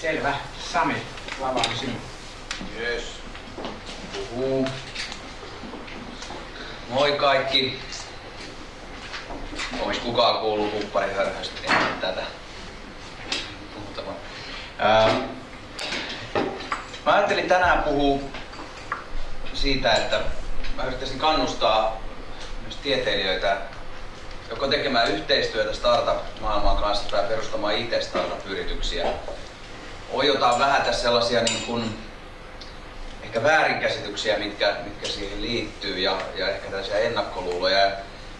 Selvä. Sami, lavaan sinun. Yes. Puhuu. Moi kaikki. Onko kukaan kuullut huppariharhoista ennen tätä? Puhutavan. Ää, mä ajattelin tänään puhua siitä, että mä yrittäisin kannustaa myös tieteilijöitä joko tekemään yhteistyötä startup-maailman kanssa tai perustamaan itse startup-yrityksiä. On jotain vähän tässä sellaisia niin kuin, ehkä väärinkäsityksiä, mitkä, mitkä siihen liittyy ja, ja ehkä tällaisia ennakkoluuloja.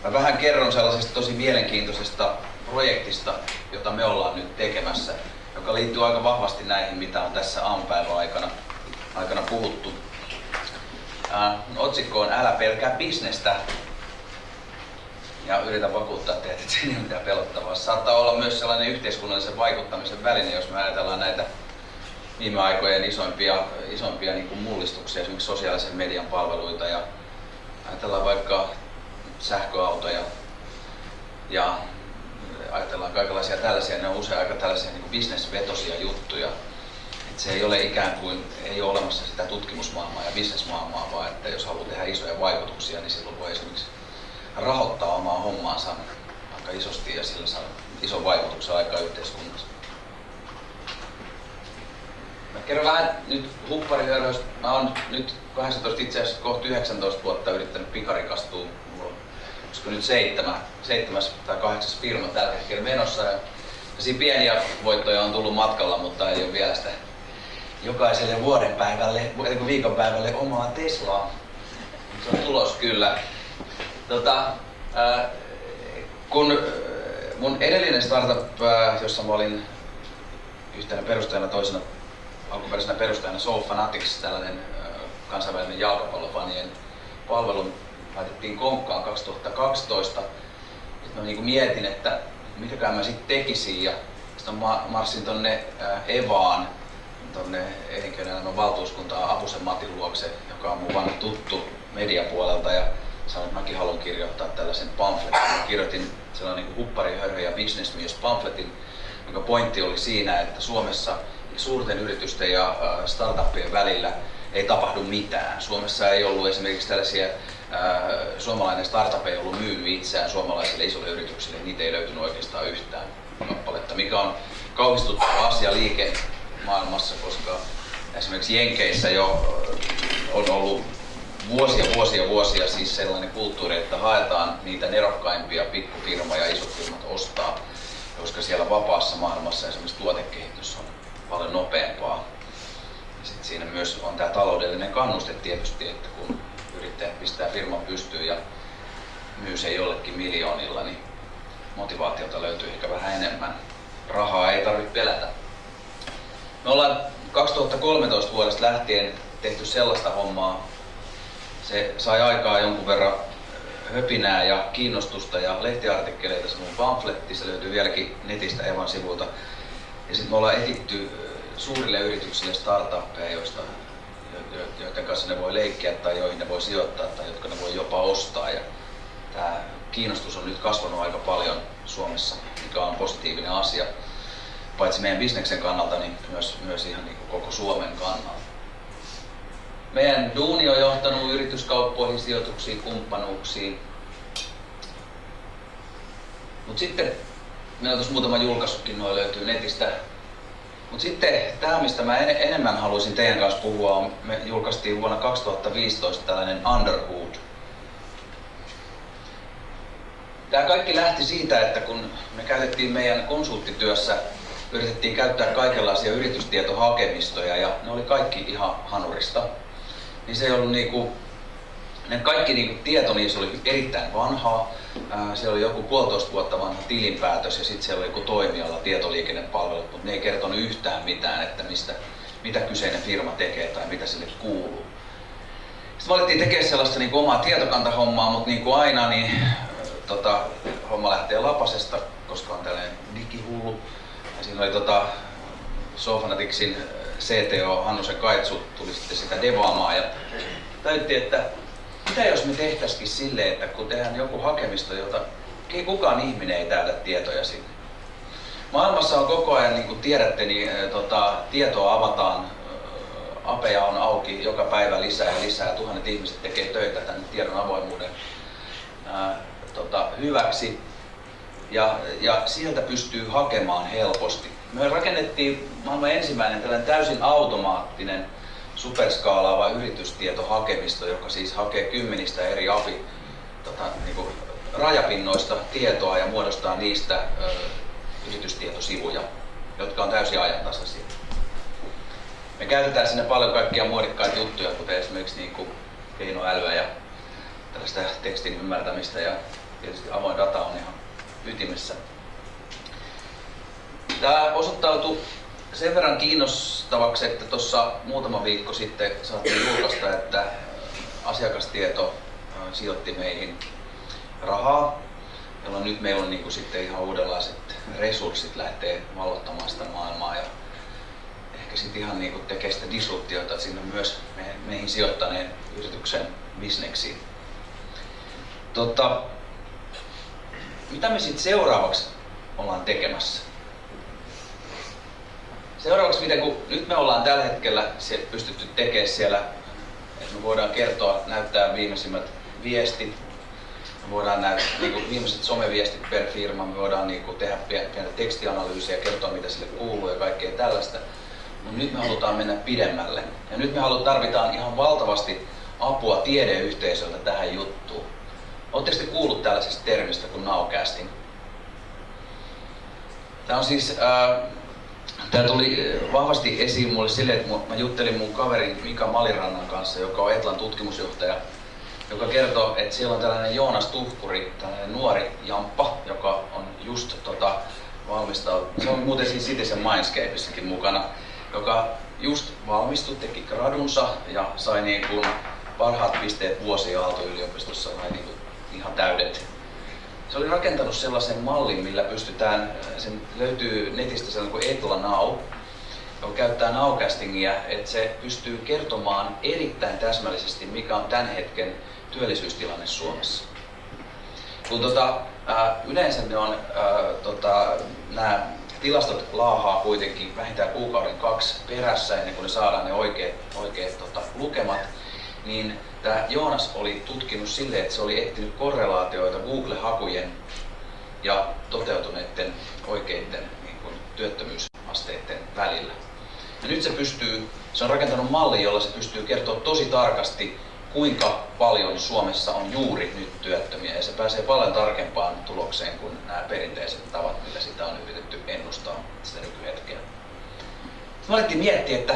Mä vähän kerron sellaisesta tosi mielenkiintoisesta projektista, jota me ollaan nyt tekemässä, joka liittyy aika vahvasti näihin, mitä on tässä aamupäivän aikana, aikana puhuttu. Äh, otsikko on Älä pelkää bisnestä. Ja yritän vakuuttaa teitä, että siinä ei ole mitään pelottavaa. Saattaa olla myös sellainen yhteiskunnallisen vaikuttamisen väline, jos me ajatellaan näitä viime aikojen isoimpia, isoimpia niin kuin mullistuksia, esimerkiksi sosiaalisen median palveluita ja ajatellaan vaikka sähköautoja ja ajatellaan kaikenlaisia tällaisia, ne on usein aika tällaisia niin bisnesvetosia juttuja. Et se ei ole ikään kuin, ei ole olemassa sitä tutkimusmaailmaa ja bisnesmaailmaa, vaan että jos haluaa tehdä isoja vaikutuksia, niin silloin voi esimerkiksi rahoittaa omaa hommaansa aika isosti ja sillä saa ison vaikutuksen aikaa yhteiskunnassa. Mä kerron vähän nyt hupparihöröistä. Mä oon nyt 18, itse asiassa kohta 19 vuotta yrittänyt pikarikastua. Mulla on olisiko nyt seitsemän, seitsemäs tai kahdeksas firma tällä hetkellä menossa. Ja siinä pieniä voittoja on tullut matkalla, mutta ei ole vielä sitä jokaiselle vuoden päivälle, viikonpäivälle omaa Teslaa. Se on tulos kyllä. Tota, äh, kun mun edellinen startup, äh, jossa mä olin yhtenä perustajana, toisena alkuperäisenä perustajana Soul Fanatics, tällainen äh, kansainvälinen jalkapallofanien palvelu, laitettiin konkkaan 2012. Sitten mä niin mietin, että mitäkään mä sitten tekisin ja sitten mä marssin tonne äh, Evaan, tonne elinkeinoelämän valtuuskuntaan Apusen Matin luokse, joka on mun vanha tuttu mediapuolelta ja sanoin, että mäkin haluan kirjoittaa tällaisen pamfletin. Mä kirjoitin sellainen niin huppari, hörhö ja businessmies pamfletin, jonka pointti oli siinä, että Suomessa suurten yritysten ja startuppien välillä ei tapahdu mitään. Suomessa ei ollut esimerkiksi tällaisia, suomalainen startup ei ollut myynyt itseään suomalaisille isoille yrityksille, niitä ei löytynyt oikeastaan yhtään kappaletta, mikä on kauhistuttava asia liike maailmassa, koska esimerkiksi Jenkeissä jo on ollut vuosia, vuosia, vuosia siis sellainen kulttuuri, että haetaan niitä nerokkaimpia pikkufirmoja ja isot firmat ostaa, koska siellä vapaassa maailmassa esimerkiksi tuotekehitys on paljon nopeampaa. Ja sit siinä myös on tämä taloudellinen kannuste tietysti, että kun yrittäjät pistää firman pystyyn ja myy se jollekin miljoonilla, niin motivaatiota löytyy ehkä vähän enemmän. Rahaa ei tarvitse pelätä. Me ollaan 2013 vuodesta lähtien tehty sellaista hommaa, se sai aikaa jonkun verran höpinää ja kiinnostusta ja lehtiartikkeleita, se mun pamfletti, se löytyy vieläkin netistä Evan sivulta. Ja sitten me ollaan etitty suurille yrityksille startuppeja, joista, joiden kanssa ne voi leikkiä tai joihin ne voi sijoittaa tai jotka ne voi jopa ostaa. Ja tämä kiinnostus on nyt kasvanut aika paljon Suomessa, mikä on positiivinen asia. Paitsi meidän bisneksen kannalta, niin myös, myös ihan niin koko Suomen kannalta. Meidän duuni on johtanut yrityskauppoihin, sijoituksiin, kumppanuuksiin. Mutta sitten, meillä on tuossa muutama julkaisukin, noin löytyy netistä. Mutta sitten tämä, mistä mä en, enemmän haluaisin teidän kanssa puhua, on, me julkaistiin vuonna 2015 tällainen Underhood. Tämä kaikki lähti siitä, että kun me käytettiin meidän konsulttityössä, yritettiin käyttää kaikenlaisia yritystietohakemistoja ja ne oli kaikki ihan hanurista niin se ei ollut niinku, ne kaikki niinku tieto niissä oli erittäin vanhaa. Siellä oli joku puolitoista vuotta vanha tilinpäätös ja sitten siellä oli joku toimiala, tietoliikennepalvelut, mutta ne ei kertonut yhtään mitään, että mistä, mitä kyseinen firma tekee tai mitä sille kuuluu. Sitten me alettiin tekemään sellaista niin omaa tietokantahommaa, mutta niin kuin aina niin tota, homma lähtee lapasesta, koska on tällainen digihullu. Ja siinä oli tota, Sofanaticsin CTO Hannusen Kaitsu tuli sitten sitä devaamaan ja täytti, että mitä jos me tehtäisikin silleen, että kun tehdään joku hakemisto, jota kukaan ihminen ei täytä tietoja sinne. maailmassa on koko ajan, niin kuin tiedätte, niin tota, tietoa avataan, apeja on auki joka päivä lisää ja lisää. Tuhannet ihmiset tekee töitä tämän tiedon avoimuuden ää, tota, hyväksi ja, ja sieltä pystyy hakemaan helposti. Me rakennettiin maailman ensimmäinen tällainen täysin automaattinen superskaalaava yritystietohakemisto, joka siis hakee kymmenistä eri api tota, niin kuin rajapinnoista tietoa ja muodostaa niistä ö, yritystietosivuja, jotka on täysin ajantasaisia. Me käytetään sinne paljon kaikkia muodikkaita juttuja, kuten esimerkiksi niin kuin keinoälyä ja tällaista tekstin ymmärtämistä ja tietysti avoin data on ihan ytimessä. Tämä osoittautui sen verran kiinnostavaksi, että tuossa muutama viikko sitten saatiin julkaista, että asiakastieto sijoitti meihin rahaa, jolloin nyt meillä on niin kuin sitten ihan uudenlaiset resurssit lähtee vallottamaan sitä maailmaa ja ehkä sitten ihan niin kuin tekee sitä disruptiota sinne myös meihin sijoittaneen yrityksen bisneksiin. Tota, mitä me sitten seuraavaksi ollaan tekemässä? Seuraavaksi, miten kun nyt me ollaan tällä hetkellä pystytty tekemään siellä, että me voidaan kertoa, näyttää viimeisimmät viestit, me voidaan näyttää niin kuin viimeiset someviestit per firma, me voidaan niin kuin tehdä pientä tekstianalyysiä kertoa mitä sille kuuluu ja kaikkea tällaista. Mutta nyt me halutaan mennä pidemmälle. Ja nyt me halutaan, tarvitaan ihan valtavasti apua tiedeyhteisöltä tähän juttuun. Oletteko te kuullut tällaisesta termistä kuin nowcasting? Tämä on siis, tämä tuli vahvasti esiin mulle sille, että mä juttelin mun kaverin Mika Malirannan kanssa, joka on Etlan tutkimusjohtaja, joka kertoo, että siellä on tällainen Joonas Tuhkuri, tällainen nuori jamppa, joka on just tota, valmistautunut. Se on muuten siis Citizen Mindscapeissakin mukana, joka just valmistui, teki gradunsa ja sai niin kuin parhaat pisteet vuosi Aalto-yliopistossa, niin kuin ihan täydet. Se oli rakentanut sellaisen mallin, millä pystytään, sen löytyy netistä sellainen kuin Etla Now, joka käyttää nowcastingia, että se pystyy kertomaan erittäin täsmällisesti, mikä on tämän hetken työllisyystilanne Suomessa. Kun tota, ää, yleensä ne on, ää, tota, nämä tilastot laahaa kuitenkin vähintään kuukauden kaksi perässä ennen kuin ne saadaan ne oikeat, oikeat tota, lukemat, niin tämä Joonas oli tutkinut silleen, että se oli etsinyt korrelaatioita Google-hakujen ja toteutuneiden oikeiden niin kuin, työttömyysasteiden välillä. Ja nyt se pystyy, se on rakentanut malli, jolla se pystyy kertoa tosi tarkasti, kuinka paljon Suomessa on juuri nyt työttömiä ja se pääsee paljon tarkempaan tulokseen kuin nämä perinteiset tavat, millä sitä on yritetty ennustaa sitä nykyhetkeä. Sitten miettiä, että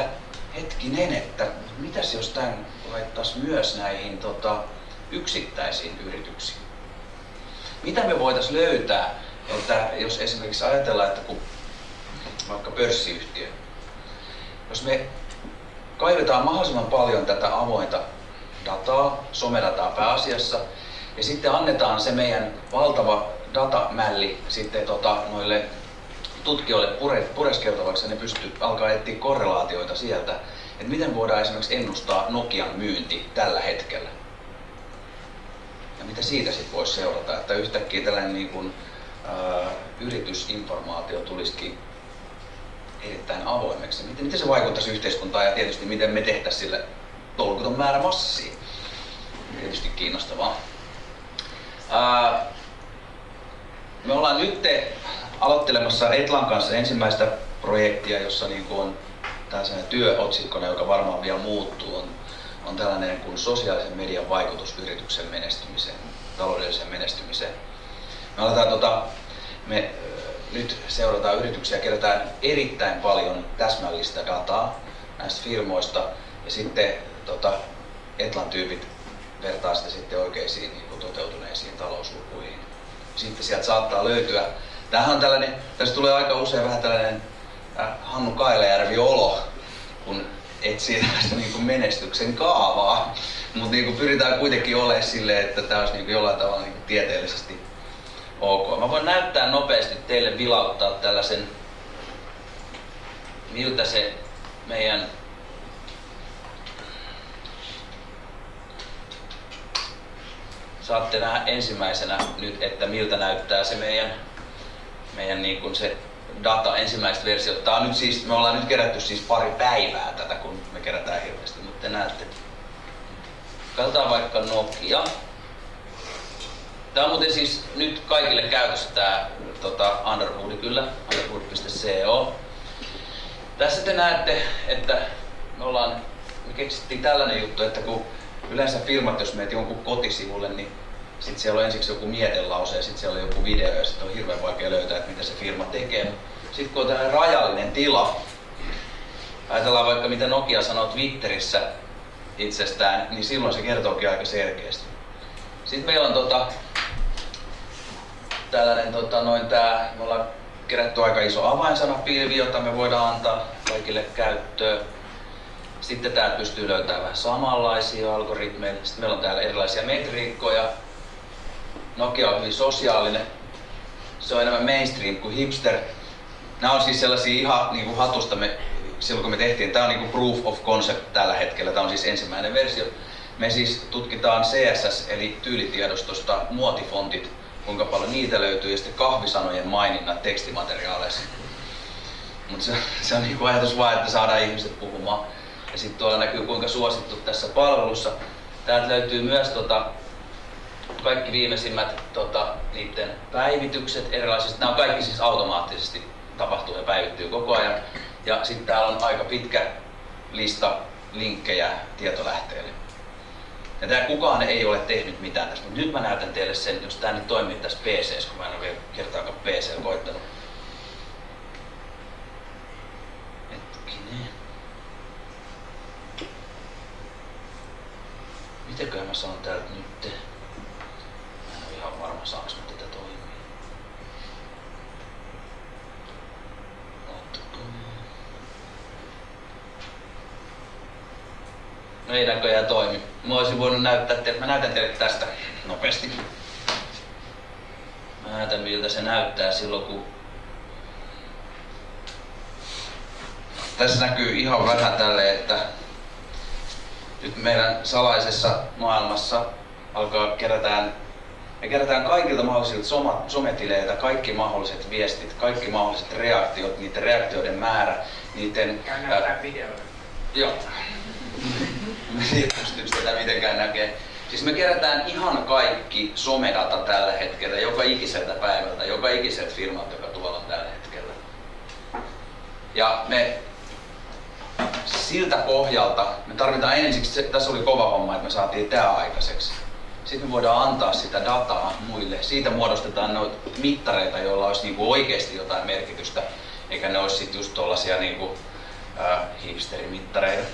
hetkinen, että mitäs jos tämän laittaisi myös näihin tota, yksittäisiin yrityksiin? Mitä me voitaisiin löytää, että jos esimerkiksi ajatellaan, että kun vaikka pörssiyhtiö, jos me kaivetaan mahdollisimman paljon tätä avointa dataa, somedataa pääasiassa, ja sitten annetaan se meidän valtava datamälli sitten tota, noille tutkijoille pure, pureskeltavaksi ja ne pystyy alkaa etsiä korrelaatioita sieltä, että miten voidaan esimerkiksi ennustaa Nokian myynti tällä hetkellä. Ja mitä siitä sitten voisi seurata, että yhtäkkiä tällainen niin kuin, ää, yritysinformaatio tulisikin erittäin avoimeksi. Miten, miten se vaikuttaisi yhteiskuntaan ja tietysti miten me tehtäisiin sille tolkuton määrä massia. Tietysti kiinnostavaa. Ää, me ollaan nyt aloittelemassa Etlan kanssa ensimmäistä projektia, jossa niin on tällainen työotsikkona, joka varmaan vielä muuttuu, on, on tällainen kuin sosiaalisen median vaikutus yrityksen menestymiseen, taloudelliseen menestymiseen. Me aletaan tota, me nyt seurataan yrityksiä, kerätään erittäin paljon täsmällistä dataa näistä firmoista ja sitten tota, Etlan tyypit vertaa sitä sitten oikeisiin niin kuin toteutuneisiin talouslukuihin. Sitten sieltä saattaa löytyä, tämähän on tällainen, tässä tulee aika usein vähän tällainen Hannu Kailajärvi olo, kun etsii tällaista niin menestyksen kaavaa. Mutta niin pyritään kuitenkin olemaan silleen, että tämä olisi niin jollain tavalla niin tieteellisesti ok. Mä voin näyttää nopeasti teille vilauttaa tällaisen, miltä se meidän saatte nähdä ensimmäisenä nyt, että miltä näyttää se meidän, meidän niin kuin se data, ensimmäiset versiot. Tää on nyt siis, me ollaan nyt kerätty siis pari päivää tätä, kun me kerätään hirveästi, mutta te näette. Katsotaan vaikka Nokia. Tää on muuten siis nyt kaikille käytössä tää tota, Underwood kyllä, underwood.co. Tässä te näette, että me ollaan, me keksittiin tällainen juttu, että kun yleensä firmat, jos meet jonkun kotisivulle, niin sitten siellä on ensiksi joku mietelause ja sitten siellä on joku video ja sitten on hirveän vaikea löytää, että mitä se firma tekee. Sitten kun on tällainen rajallinen tila, ajatellaan vaikka mitä Nokia sanoo Twitterissä itsestään, niin silloin se kertookin aika selkeästi. Sitten meillä on tota, tällainen tota, noin tää, me ollaan kerätty aika iso avainsanapilvi, jota me voidaan antaa kaikille käyttöön. Sitten täältä pystyy löytämään vähän samanlaisia algoritmeja. Sitten meillä on täällä erilaisia metriikkoja. Nokia on hyvin sosiaalinen. Se on enemmän mainstream kuin hipster. Nämä on siis sellaisia ihan niin kuin hatusta me, silloin kun me tehtiin. Tämä on niin kuin proof of concept tällä hetkellä. Tämä on siis ensimmäinen versio. Me siis tutkitaan CSS eli tyylitiedostosta muotifontit, kuinka paljon niitä löytyy ja sitten kahvisanojen maininnat tekstimateriaaleissa. Mutta se, se on niin kuin ajatus vaan, että saadaan ihmiset puhumaan. Ja sitten tuolla näkyy kuinka suosittu tässä palvelussa. Täältä löytyy myös tota, kaikki viimeisimmät tota, niiden päivitykset erilaisista. Nämä on kaikki siis automaattisesti tapahtuu ja päivittyy koko ajan. Ja sitten täällä on aika pitkä lista linkkejä tietolähteille. Ja tää kukaan ei ole tehnyt mitään tästä, mutta nyt mä näytän teille sen, jos tää nyt toimii tässä PC, kun mä en ole vielä kertaakaan PC koittanut. Mitäköhän mä sanon täältä nyt? Saaks mä tätä toimii. No ei näköjään toimi. Mä olisin voinut näyttää teille, mä näytän teille tästä nopeasti. Mä näytän miltä se näyttää silloin kun tässä näkyy ihan vähän tälle, että nyt meidän salaisessa maailmassa alkaa kerätään me kerätään kaikilta mahdollisilta sometileiltä kaikki mahdolliset viestit, kaikki mahdolliset reaktiot, niiden reaktioiden määrä, niiden... Käy videoita. Joo. Pystyykö tätä mitenkään näkee? Siis me kerätään ihan kaikki somedata tällä hetkellä, joka ikiseltä päivältä, joka ikiseltä firmalta, joka tuolla on tällä hetkellä. Ja me siltä pohjalta, me tarvitaan ensiksi, tässä oli kova homma, että me saatiin tämä aikaiseksi. Sitten me voidaan antaa sitä dataa muille. Siitä muodostetaan noita mittareita, joilla olisi niinku oikeasti jotain merkitystä, eikä ne olisi sitten just tuollaisia niinku, äh, hipsterimittareita.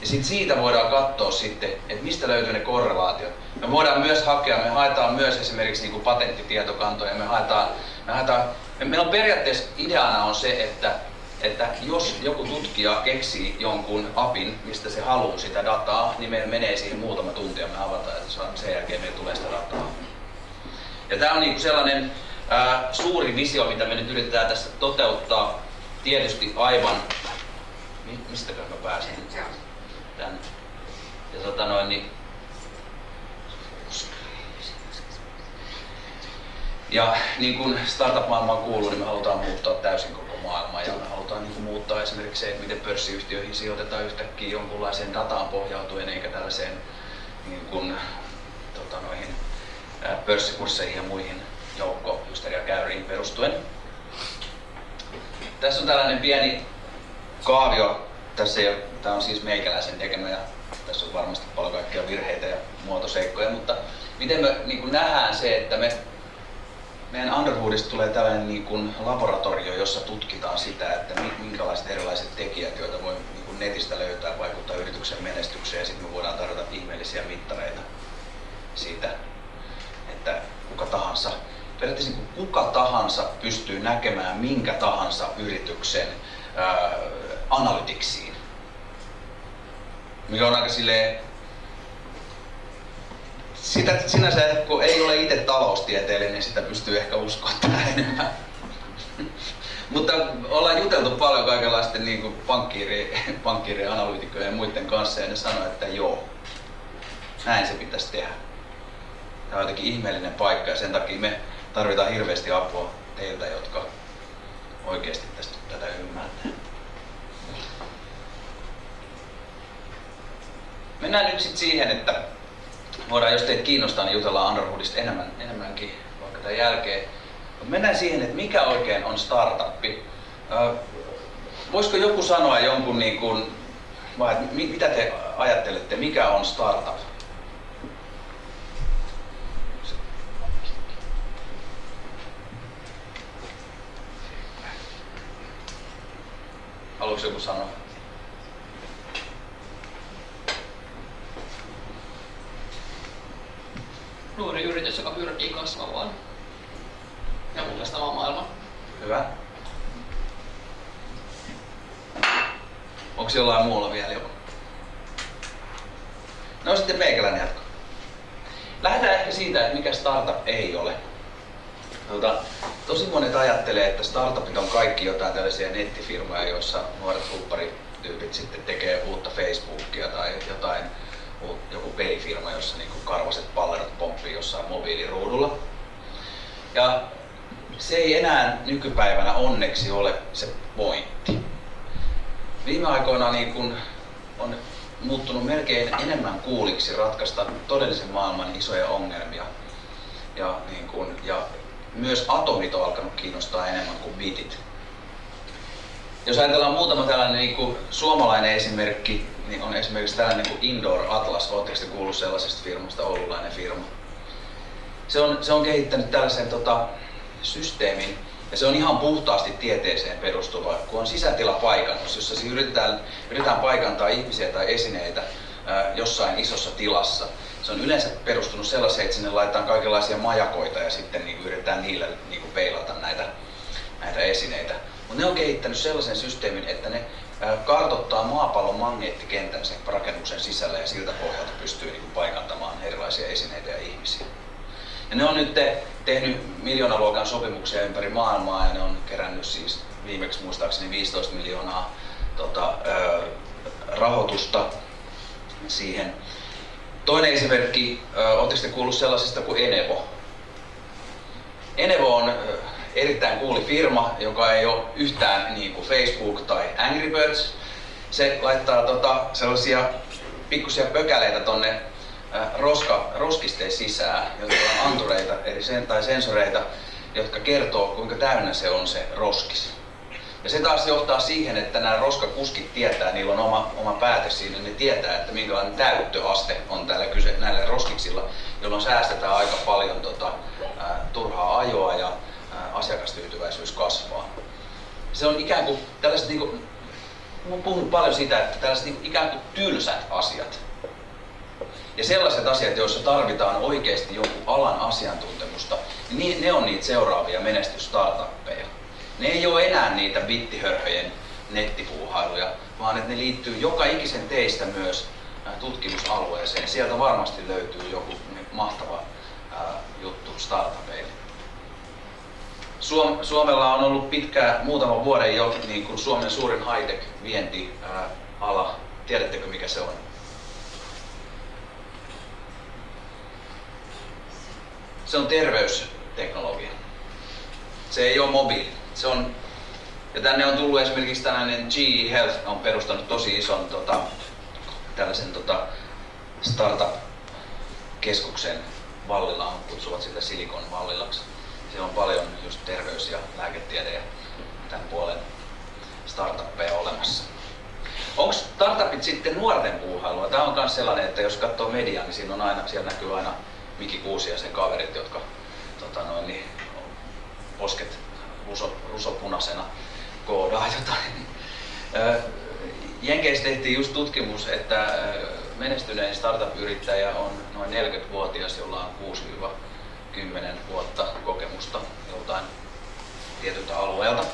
Ja sit siitä voidaan katsoa sitten, että mistä löytyy ne korrelaatiot. Me voidaan myös hakea, me haetaan myös esimerkiksi niin kuin patenttitietokantoja, me haetaan, me haetaan, me, meillä on periaatteessa ideana on se, että, että jos joku tutkija keksii jonkun apin, mistä se haluaa sitä dataa, niin meillä menee siihen muutama tunti ja me avataan, että sen jälkeen meillä tulee sitä dataa. Ja tämä on niin sellainen ää, suuri visio, mitä me nyt yritetään tässä toteuttaa. Tietysti aivan, mistäkö mä pääsen? tänne. Ja tota noin, niin ja niin kuin startup-maailmaan kuuluu, niin me halutaan muuttaa täysin koko maailmaa ja me halutaan niin kuin muuttaa esimerkiksi se, että miten pörssiyhtiöihin sijoitetaan yhtäkkiä jonkunlaiseen dataan pohjautuen eikä tällaiseen niin kuin, tota noihin, pörssikursseihin ja muihin joukkojusteriakäyriin perustuen. Tässä on tällainen pieni kaavio tässä ei ole, tämä on siis meikäläisen tekemä ja tässä on varmasti paljon kaikkia virheitä ja muotoseikkoja, mutta miten me niin nähdään se, että me, meidän Underwoodista tulee tällainen niin kuin laboratorio, jossa tutkitaan sitä, että minkälaiset erilaiset tekijät, joita voi niin kuin netistä löytää, vaikuttaa yrityksen menestykseen ja sitten me voidaan tarjota ihmeellisiä mittareita siitä, että kuka tahansa periaatteessa niin kuka tahansa pystyy näkemään minkä tahansa yrityksen ää, analytiksiin. Mikä on aika silleen, sitä sinänsä, kun ei ole itse taloustieteilijä, niin sitä pystyy ehkä uskoa enemmän. Mutta ollaan juteltu paljon kaikenlaisten niin kuin pankkiiri, pankkiirien, analyytikkojen ja muiden kanssa ja ne sanoo, että joo, näin se pitäisi tehdä. Tämä on jotenkin ihmeellinen paikka ja sen takia me tarvitaan hirveästi apua teiltä, jotka oikeasti tästä tätä ymmärtää. Mennään nyt sitten siihen, että voidaan, jos teitä kiinnostaa, niin jutellaan Underwoodista enemmän, enemmänkin vaikka tämän jälkeen. Mennään siihen, että mikä oikein on startuppi. Voisiko joku sanoa jonkun, niin kuin, vai mitä te ajattelette, mikä on startup? Haluaisi joku sanoa? Nuori yritys, joka pyrkii kasvamaan ja mullistamaan maailman. Hyvä. Onko jollain muulla vielä joku? No sitten meikäläinen jatko. Lähdetään ehkä siitä, että mikä startup ei ole. Tuota, tosi monet ajattelee, että startupit on kaikki jotain tällaisia nettifirmoja, joissa nuoret hupparityypit sitten tekee uutta Facebookia tai jotain joku pelifirma, jossa niin kuin karvaset pallerot pomppii jossain mobiiliruudulla. Ja se ei enää nykypäivänä onneksi ole se pointti. Viime aikoina niin kuin on muuttunut melkein enemmän kuuliksi ratkaista todellisen maailman isoja ongelmia. Ja, niin kuin, ja myös atomit on alkanut kiinnostaa enemmän kuin bitit. Jos ajatellaan muutama tällainen niin kuin suomalainen esimerkki, niin on esimerkiksi tällainen kuin Indoor Atlas. Oletteko te kuullut sellaisesta firmasta, oululainen firma? Se on, se on kehittänyt tällaisen tota, systeemin, ja se on ihan puhtaasti tieteeseen perustuva, kun on sisätilapaikannus, jossa siis yritetään, yritetään paikantaa ihmisiä tai esineitä ää, jossain isossa tilassa. Se on yleensä perustunut sellaiseen, että sinne laitetaan kaikenlaisia majakoita ja sitten niin yritetään niillä niin peilata näitä, näitä esineitä. Mutta ne on kehittänyt sellaisen systeemin, että ne kartottaa maapallon magneettikentän sen rakennuksen sisällä ja siltä pohjalta pystyy niin paikantamaan erilaisia esineitä ja ihmisiä. Ja ne on nyt te, tehnyt miljoonaluokan sopimuksia ympäri maailmaa ja ne on kerännyt siis viimeksi muistaakseni 15 miljoonaa tota, ö, rahoitusta siihen. Toinen esimerkki, oletteko kuullut sellaisesta kuin Enevo? Enevo on erittäin kuuli firma, joka ei ole yhtään niin kuin Facebook tai Angry Birds. Se laittaa tota, sellaisia pikkusia pökäleitä tonne äh, roska, roskisteen sisään, jotka on antureita eli sen, tai sensoreita, jotka kertoo kuinka täynnä se on se roskis. Ja se taas johtaa siihen, että nämä roskakuskit tietää, niillä on oma, oma päätös siinä, ne tietää, että minkälainen täyttöaste on täällä kyse, näillä roskiksilla, jolloin säästetään aika paljon tota, ää, turhaa ajoa ja asiakastyytyväisyys kasvaa. Se on ikään kuin tällaiset, niin kuin, olen paljon siitä, että tällaiset niin kuin, ikään kuin tylsät asiat. Ja sellaiset asiat, joissa tarvitaan oikeasti jonkun alan asiantuntemusta, niin ne on niitä seuraavia menestystartuppeja. Ne ei ole enää niitä bittihörhöjen nettipuuhailuja, vaan että ne liittyy joka ikisen teistä myös tutkimusalueeseen. Sieltä varmasti löytyy joku mahtava juttu startupeille. Suom- Suomella on ollut pitkään, muutama vuoden jo niin kuin Suomen suurin high-tech vientiala. Tiedättekö mikä se on? Se on terveysteknologia. Se ei ole mobiili. Se on, ja tänne on tullut esimerkiksi tällainen GE Health on perustanut tosi ison tota, tällaisen tota, startup-keskuksen Vallilla, kutsuvat sitä Silikon Vallilaksi siellä on paljon just terveys- ja lääketiede ja tämän puolen startuppeja olemassa. Onko startupit sitten nuorten puuhailua? Tämä on myös sellainen, että jos katsoo mediaa, niin siinä on aina, siellä näkyy aina Miki Kuusi ja sen kaverit, jotka tota noin, niin, posket ruso, rusopunaisena koodaa jotain. Jenkeissä tehtiin just tutkimus, että menestynein startup-yrittäjä on noin 40-vuotias, jolla on 10 vuotta kokemusta joltain tietyltä alueelta.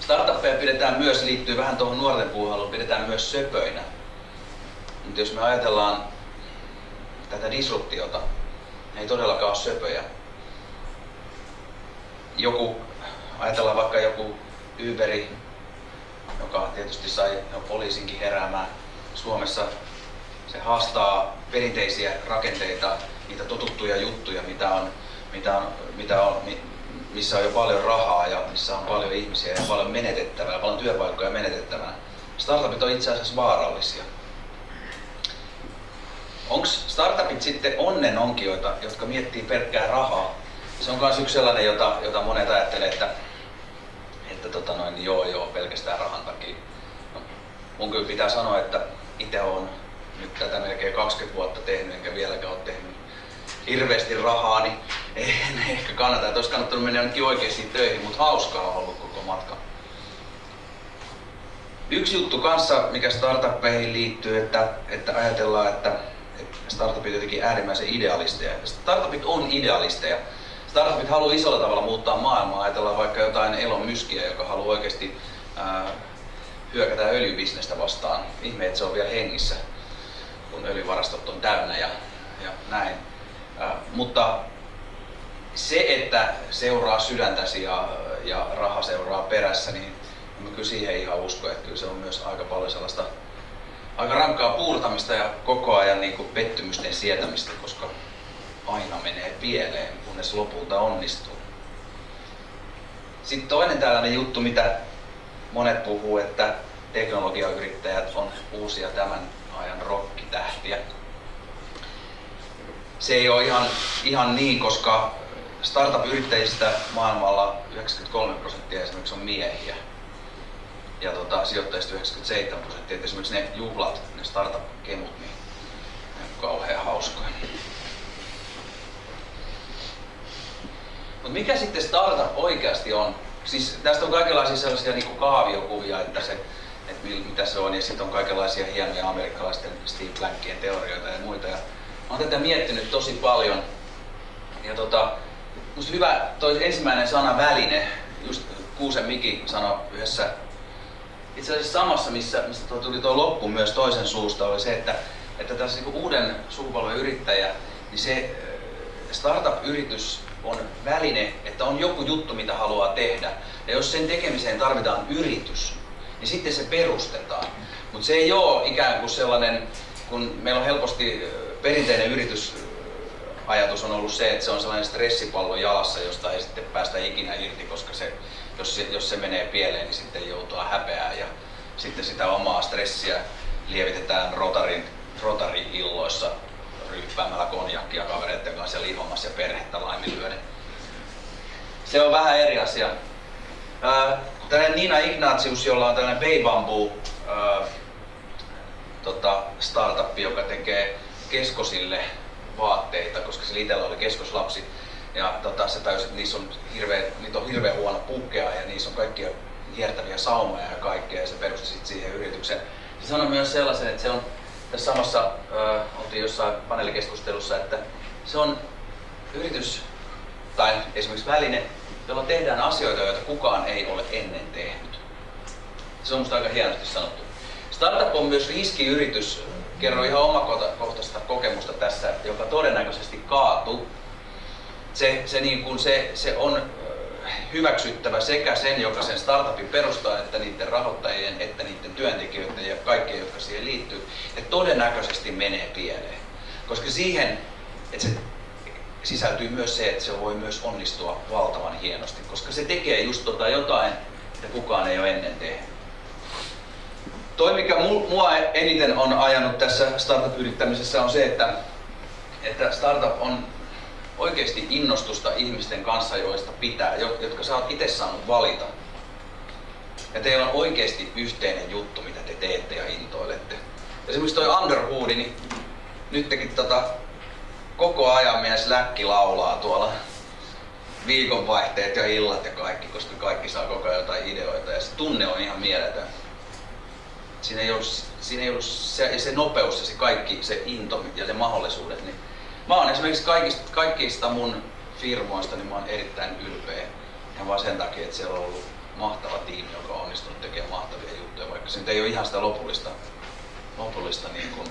Startuppeja pidetään myös, liittyy vähän tuohon nuorten puuhailuun, pidetään myös söpöinä. Mutta jos me ajatellaan tätä disruptiota, ne ei todellakaan ole söpöjä. Joku, ajatellaan vaikka joku Uberi, joka tietysti sai poliisinkin heräämään. Suomessa se haastaa perinteisiä rakenteita niitä totuttuja juttuja, mitä on, mitä on, mitä on, missä on jo paljon rahaa ja missä on paljon ihmisiä ja paljon menetettävää, paljon työpaikkoja menetettävää. Startupit on itse asiassa vaarallisia. Onko startupit sitten onnenonkijoita, jotka miettii pelkkää rahaa? Se on myös yksi sellainen, jota, jota monet ajattelee, että, että tota noin, joo joo, pelkästään rahan takia. No, mun kyllä pitää sanoa, että itse on nyt tätä melkein 20 vuotta tehnyt, enkä vieläkään ole tehnyt hirveästi rahaa, niin en ehkä kannata. Että olisi kannattanut mennä ainakin oikeasti töihin, mutta hauskaa on ollut koko matka. Yksi juttu kanssa, mikä startuppeihin liittyy, että, että ajatellaan, että, että startupit on jotenkin äärimmäisen idealisteja. Startupit on idealisteja. Startupit haluaa isolla tavalla muuttaa maailmaa. Ajatellaan vaikka jotain Elon Muskia, joka haluaa oikeasti ää, hyökätä öljybisnestä vastaan. Ihme, että se on vielä hengissä, kun öljyvarastot on täynnä ja, ja näin. Ää, mutta se, että seuraa sydäntäsi ja, ja raha seuraa perässä, niin mä kyllä siihen ihan usko, että kyllä se on myös aika paljon sellaista aika rankkaa puurtamista ja koko ajan niin kuin pettymysten sietämistä, koska aina menee pieleen, kunnes lopulta onnistuu. Sitten toinen tällainen juttu, mitä monet puhuu, että teknologiayrittäjät on uusia tämän ajan rokkitähtiä. Se ei ole ihan, ihan niin, koska startup-yrittäjistä maailmalla 93 prosenttia esimerkiksi on miehiä ja tota, sijoittajista 97 prosenttia. Esimerkiksi ne juhlat, ne startup-kemut, niin ne on kauhean hauskoja. Mutta mikä sitten startup oikeasti on? Siis tästä on kaikenlaisia sellaisia niin kaaviokuvia, että se, että mitä se on, ja sitten on kaikenlaisia hienoja amerikkalaisten Steve Blankien teorioita ja muita. Ja mä oon tätä miettinyt tosi paljon. Ja tota, musta hyvä toi ensimmäinen sana väline, just Kuusen Miki sanoi yhdessä itse asiassa samassa, missä, missä tuo tuli tuo loppu myös toisen suusta, oli se, että, että tässä niin uuden sukupolven yrittäjä, niin se startup-yritys on väline, että on joku juttu, mitä haluaa tehdä. Ja jos sen tekemiseen tarvitaan yritys, niin sitten se perustetaan. Mutta se ei ole ikään kuin sellainen, kun meillä on helposti perinteinen yritysajatus on ollut se, että se on sellainen stressipallo jalassa, josta ei sitten päästä ikinä irti, koska se jos se, jos se menee pieleen, niin sitten joutuu häpeää ja sitten sitä omaa stressiä lievitetään rotarin, rotari-illoissa ryyppäämällä konjakkia kavereiden kanssa ja lihomassa ja perhettä laiminlyöden. Se on vähän eri asia. Tällainen Nina Ignatius, jolla on tällainen Bay Bamboo tota, startup, joka tekee keskosille vaatteita, koska se itsellä oli keskoslapsi ja tota, se tajusi, että niissä on hirveä, niitä on hirveän huono pukea ja niissä on kaikkia hiertäviä saumoja ja kaikkea ja se perusti sitten siihen yritykseen. Se sanoi myös sellaisen, että se on tässä samassa, äh, oltiin jossain paneelikeskustelussa, että se on yritys tai esimerkiksi väline, jolla tehdään asioita, joita kukaan ei ole ennen tehnyt. Se on musta aika hienosti sanottu. Startup on myös riskiyritys. Kerro ihan omakohtaista kokemusta tässä, joka todennäköisesti kaatuu se, se, niin kuin se, se on hyväksyttävä sekä sen, joka sen startupin perustaa, että niiden rahoittajien, että niiden työntekijöiden ja kaikkien, jotka siihen liittyy. Ja todennäköisesti menee pieleen. Koska siihen, että se sisältyy myös se, että se voi myös onnistua valtavan hienosti, koska se tekee just tota jotain, että kukaan ei ole ennen tehnyt. Toi, mikä mua eniten on ajanut tässä startup-yrittämisessä on se, että, että startup on oikeasti innostusta ihmisten kanssa, joista pitää, jotka sä oot itse saanut valita. Ja teillä on oikeasti yhteinen juttu, mitä te teette ja intoilette. Esimerkiksi toi Underhoodi, niin nyt tekin tota, koko ajan meidän Slack laulaa tuolla viikonvaihteet ja illat ja kaikki, koska kaikki saa koko ajan jotain ideoita ja se tunne on ihan mieletön. Siinä ei ollut, siinä ei ollut se, se nopeus ja se kaikki, se into ja se mahdollisuudet, niin Mä oon esimerkiksi kaikista, kaikista mun firmoista, niin mä oon erittäin ylpeä. Ihan vaan sen takia, että siellä on ollut mahtava tiimi, joka on onnistunut tekemään mahtavia juttuja, vaikka se nyt ei ole ihan sitä lopullista, lopullista niin kuin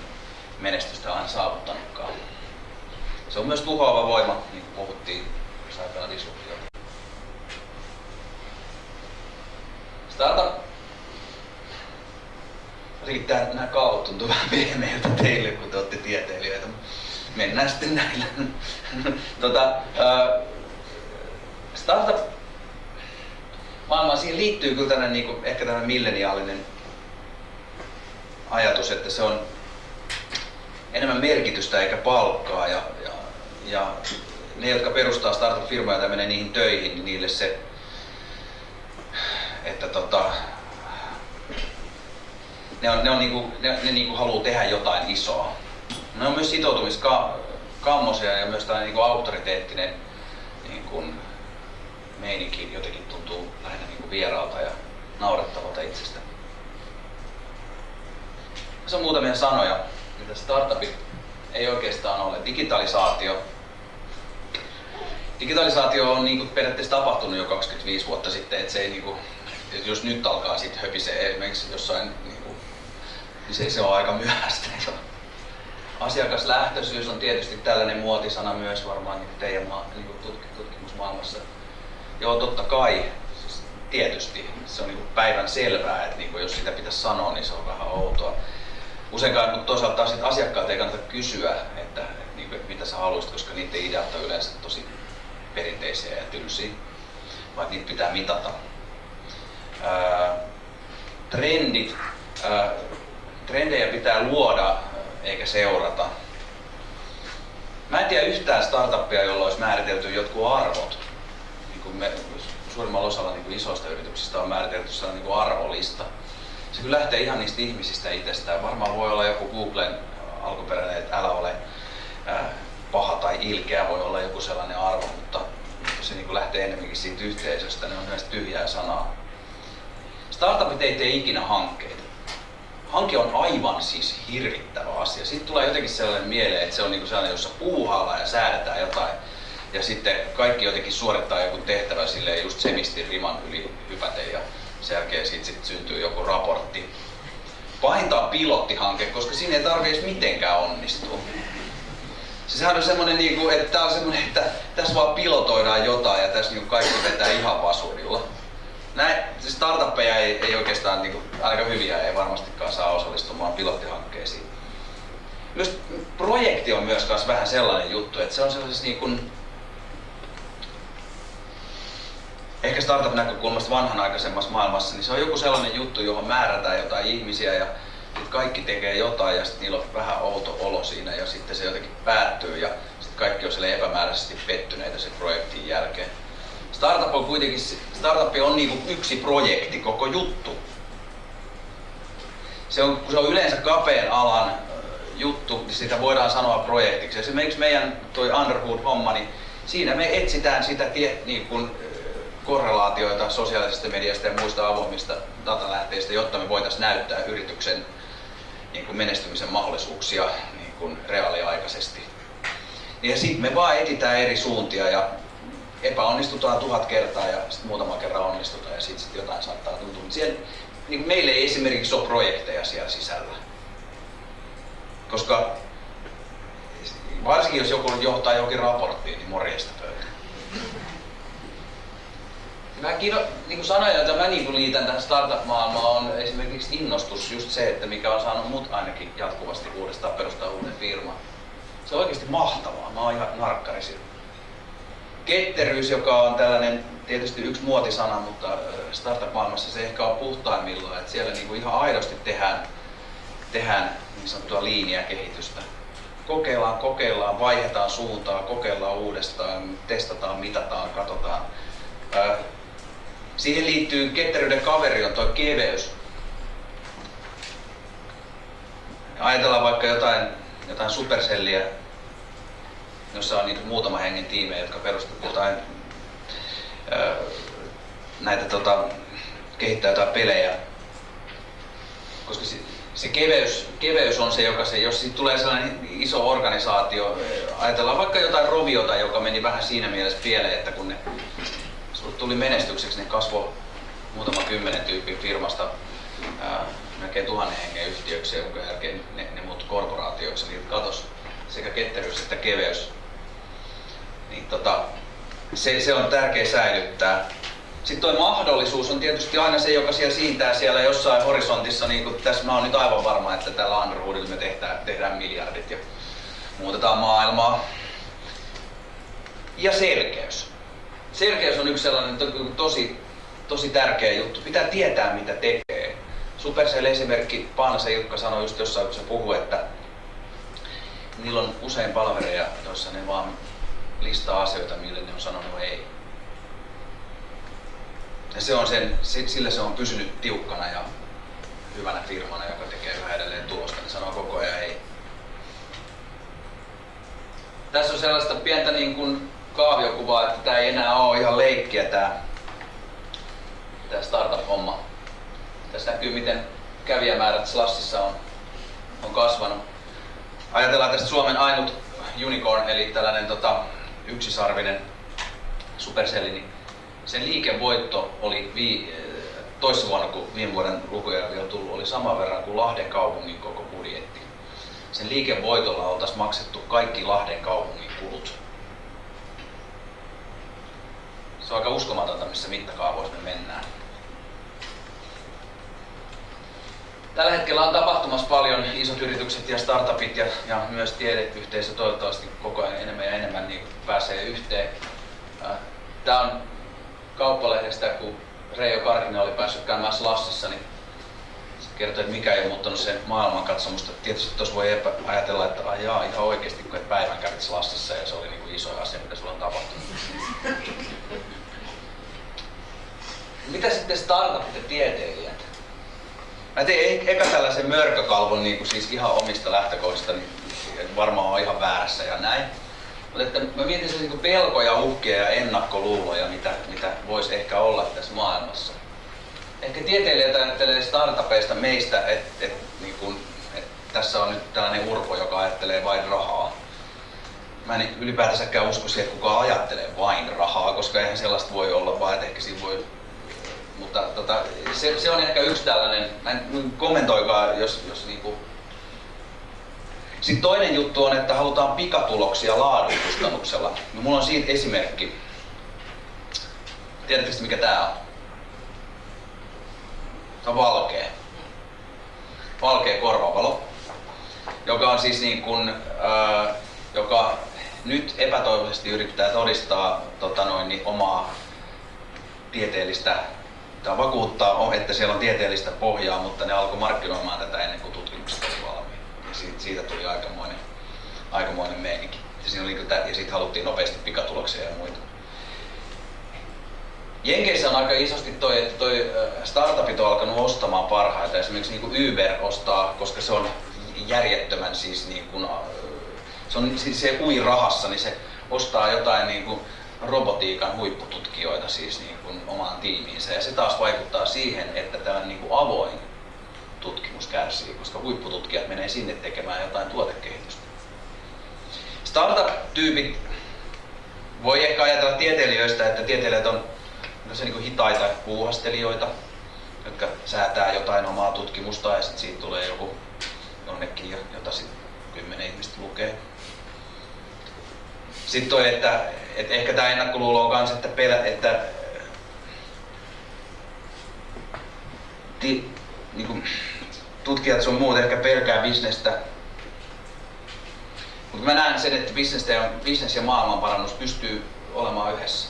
menestystä aina saavuttanutkaan. Se on myös tuhoava voima, niin kuin puhuttiin, jos ajatellaan disruptiota. Startup Riittää, nämä kaavat tuntuu vähän pehmeiltä teille, kun te olette tieteilijöitä mennään sitten näillä. tota, uh, startup maailmaan. Siihen liittyy kyllä tämmöinen, niin kuin, ehkä tämmöinen milleniaalinen ajatus, että se on enemmän merkitystä eikä palkkaa. Ja, ja, ja ne, jotka perustaa startup-firmoja tai menee niihin töihin, niin niille se, että tota, ne, on, ne, on niinku, ne, ne niinku haluaa tehdä jotain isoa. Ne on myös sitoutumiskammosia ja myös tällainen niinku auktoriteettinen niinku, meininki jotenkin tuntuu lähinnä niinku vieraalta ja naurettavalta itsestä. Tässä on muutamia sanoja, mitä startupit ei oikeastaan ole. Digitalisaatio. Digitalisaatio on niin kuin periaatteessa tapahtunut jo 25 vuotta sitten, että se ei niin kuin, että jos nyt alkaa sitten höpisee esimerkiksi jossain, niin, kuin, niin se, se on aika myöhäistä. Asiakaslähtöisyys on tietysti tällainen muotisana myös varmaan niin teidän niin kuin tutkimusmaailmassa. Joo, totta kai, siis tietysti. Se on niin päivän selvää, että niin kuin jos sitä pitäisi sanoa, niin se on vähän outoa useinkaan, mutta toisaalta asiakkaat ei kannata kysyä, että, niin kuin, että mitä sä haluaisit, koska niiden ideat on yleensä tosi perinteisiä ja tylsiä, vaan niitä pitää mitata. Ää, trendit, ää, trendejä pitää luoda eikä seurata. Mä en tiedä yhtään startuppia, jolla olisi määritelty jotkut arvot. Niin kuin me, suurimmalla osalla niin kuin isoista yrityksistä on määritelty sellainen niin kuin arvolista se kyllä lähtee ihan niistä ihmisistä itsestään. Varmaan voi olla joku Googlen alkuperäinen, että älä ole paha tai ilkeä, voi olla joku sellainen arvo, mutta, se niin lähtee enemmänkin siitä yhteisöstä, ne on myös tyhjää sanaa. Startupit ei tee ikinä hankkeita. Hanke on aivan siis hirvittävä asia. Sitten tulee jotenkin sellainen mieleen, että se on niin sellainen, jossa puuhaillaan ja säädetään jotain. Ja sitten kaikki jotenkin suorittaa joku tehtävä silleen just semistin riman yli hypäten ja sen jälkeen siitä sit syntyy joku raportti. Pahinta on pilottihanke, koska siinä ei tarvitse mitenkään onnistua. Siis sehän on semmonen, niinku, että tää on semmonen, että tässä vaan pilotoidaan jotain ja tässä niinku kaikki vetää ihan vasurilla. Näin, siis startuppeja ei, ei oikeastaan, niinku, aika hyviä ei varmastikaan saa osallistumaan pilottihankkeisiin. Myös projekti on myös vähän sellainen juttu, että se on sellaisessa niin kuin, ehkä startup-näkökulmasta vanhanaikaisemmassa maailmassa, niin se on joku sellainen juttu, johon määrätään jotain ihmisiä ja sitten kaikki tekee jotain ja sitten niillä on vähän outo olo siinä ja sitten se jotenkin päättyy ja sitten kaikki on sille epämääräisesti pettyneitä sen projektin jälkeen. Startup on kuitenkin, startup on niin yksi projekti, koko juttu. Se on, kun se on yleensä kapean alan juttu, niin sitä voidaan sanoa projektiksi. Esimerkiksi meidän toi Underwood-homma, niin siinä me etsitään sitä tie, niin kuin, korrelaatioita sosiaalisesta mediasta ja muista avoimista datalähteistä, jotta me voitaisiin näyttää yrityksen niin kuin menestymisen mahdollisuuksia niin kuin reaaliaikaisesti. Ja sitten me vaan etitään eri suuntia ja epäonnistutaan tuhat kertaa ja sitten muutama kerran onnistutaan ja sitten sit jotain saattaa tuntua. Mutta siellä, niin meille ei esimerkiksi ole projekteja siellä sisällä. Koska varsinkin jos joku johtaa jokin raporttiin, niin morjesta pöytä. Mä kino, niin kuin sanoja, joita mä niin kuin liitän tähän startup-maailmaan, on esimerkiksi innostus, just se, että mikä on saanut mut ainakin jatkuvasti uudestaan perustaa uuden firman. Se on oikeasti mahtavaa, mä oon ihan narkkari Ketteryys, joka on tällainen tietysti yksi muotisana, mutta startup-maailmassa se ehkä on puhtaimmillaan, että siellä niin kuin ihan aidosti tehdään, tehdään niin sanottua liiniä kehitystä. Kokeillaan, kokeillaan, vaihdetaan suuntaa, kokeillaan uudestaan, testataan, mitataan, katsotaan Siihen liittyy ketteryyden kaveri on tuo keveys. Ajatellaan vaikka jotain, jotain superselliä, jossa on niin muutama hengen tiimejä, jotka perustavat jotain näitä tota, kehittää jotain pelejä. Koska se, se keveys, keveys on se, joka se, jos siitä tulee sellainen iso organisaatio, ajatellaan vaikka jotain roviota, joka meni vähän siinä mielessä pieleen, että kun ne tuli menestykseksi, niin kasvoi muutama kymmenen tyypin firmasta ää, melkein tuhannen hengen yhtiöksi, jonka jälkeen ne, ne muut korporaatioiksi, niin katos sekä ketteryys että keveys. Niin tota, se, se on tärkeä säilyttää. Sitten tuo mahdollisuus on tietysti aina se, joka siellä siintää siellä jossain horisontissa. Niin kuin tässä mä oon nyt aivan varma, että tällä Underwoodilla me tehdään, tehdään miljardit ja muutetaan maailmaa. Ja selkeys selkeys on yksi sellainen to, tosi tosi tärkeä juttu. Pitää tietää mitä tekee. Supercell esimerkki, Paanasen Jukka sanoi just jossain, kun se puhuu, että niillä on usein palvereja, joissa ne vaan listaa asioita, mille ne on sanonut ei. Ja se on sen, sillä se on pysynyt tiukkana ja hyvänä firmana, joka tekee yhä edelleen tulosta, niin sanoo koko ajan ei. Tässä on sellaista pientä niin kuin kaaviokuvaa, että tämä ei enää ole ihan leikkiä tämä, tämä startup-homma. Tässä näkyy miten kävijämäärät Slassissa on, on kasvanut. Ajatellaan tästä Suomen ainut unicorn, eli tällainen tota, yksisarvinen supercelli, niin sen liikevoitto oli vi, toissa vuonna, kun viime vuoden lukuja vielä tullut, oli sama verran kuin Lahden kaupungin koko budjetti. Sen liikevoitolla oltaisiin maksettu kaikki Lahden kaupungin kulut. Se on aika uskomatonta, missä mittakaavoissa me mennään. Tällä hetkellä on tapahtumassa paljon isot yritykset ja startupit ja, ja myös tiedeyhteisö toivottavasti koko ajan enemmän ja enemmän niin pääsee yhteen. Tämä on kauppalehdestä, kun Reijo Karkinen oli päässyt käymään Slassissa, niin kertoi, että mikä ei ole muuttanut sen maailmankatsomusta. Tietysti tuossa voi ajatella, että ai jaa, ihan oikeasti, kun et päivän kävit Slassissa ja se oli niin kuin iso asia, mitä sulla on tapahtunut. Mitä sitten startupit ja tieteilijät? Mä tein eka tällaisen mörkökalvon niin kuin siis ihan omista lähtökohdista, niin varmaan on ihan väärässä ja näin. Mutta että mä mietin niin pelkoja, uhkia ja ennakkoluuloja, mitä, mitä voisi ehkä olla tässä maailmassa. Ehkä tieteilijät ajattelee startupeista meistä, että et, niin et tässä on nyt tällainen urpo, joka ajattelee vain rahaa. Mä en ylipäätänsäkään usko siihen, että kukaan ajattelee vain rahaa, koska eihän sellaista voi olla, vaan että ehkä siinä voi mutta tota, se, se, on ehkä yksi tällainen, mä en, kommentoikaa, jos, jos niinku... Sitten toinen juttu on, että halutaan pikatuloksia laadun kustannuksella. No, mulla on siitä esimerkki. Tiedättekö mikä tää on? Tämä on valkea. Valkea korvavalo, joka on siis niin kuin, äh, joka nyt epätoivoisesti yrittää todistaa tota noin, niin omaa tieteellistä Tämä vakuuttaa, että siellä on tieteellistä pohjaa, mutta ne alkoi markkinoimaan tätä ennen kuin tutkimukset oli valmiit. Ja siitä, siitä tuli aikamoinen, aikamoinen meininki. Ja, siinä oli, ja siitä haluttiin nopeasti pikatuloksia ja muita. Jenkeissä on aika isosti toi, että toi startupit on alkanut ostamaan parhaita. Esimerkiksi niin kuin Uber ostaa, koska se on järjettömän siis niin kuin, se on siis se ui rahassa, niin se ostaa jotain niin kuin robotiikan huippututkijoita siis niin kuin omaan tiimiinsä. Ja se taas vaikuttaa siihen, että tämä niin kuin avoin tutkimus kärsii, koska huippututkijat menee sinne tekemään jotain tuotekehitystä. Startup-tyypit voi ehkä ajatella tieteilijöistä, että tieteilijät on niin kuin hitaita puuhastelijoita, jotka säätää jotain omaa tutkimusta ja sitten siitä tulee joku jonnekin, jota sitten kymmenen ihmistä lukee. Sitten toi, että, että ehkä tämä ennakkoluulo on myös, että, pelä, että ti, niin kuin, tutkijat sun muut ehkä pelkää bisnestä. Mutta mä näen sen, että bisnes ja, ja maailmanparannus pystyy olemaan yhdessä.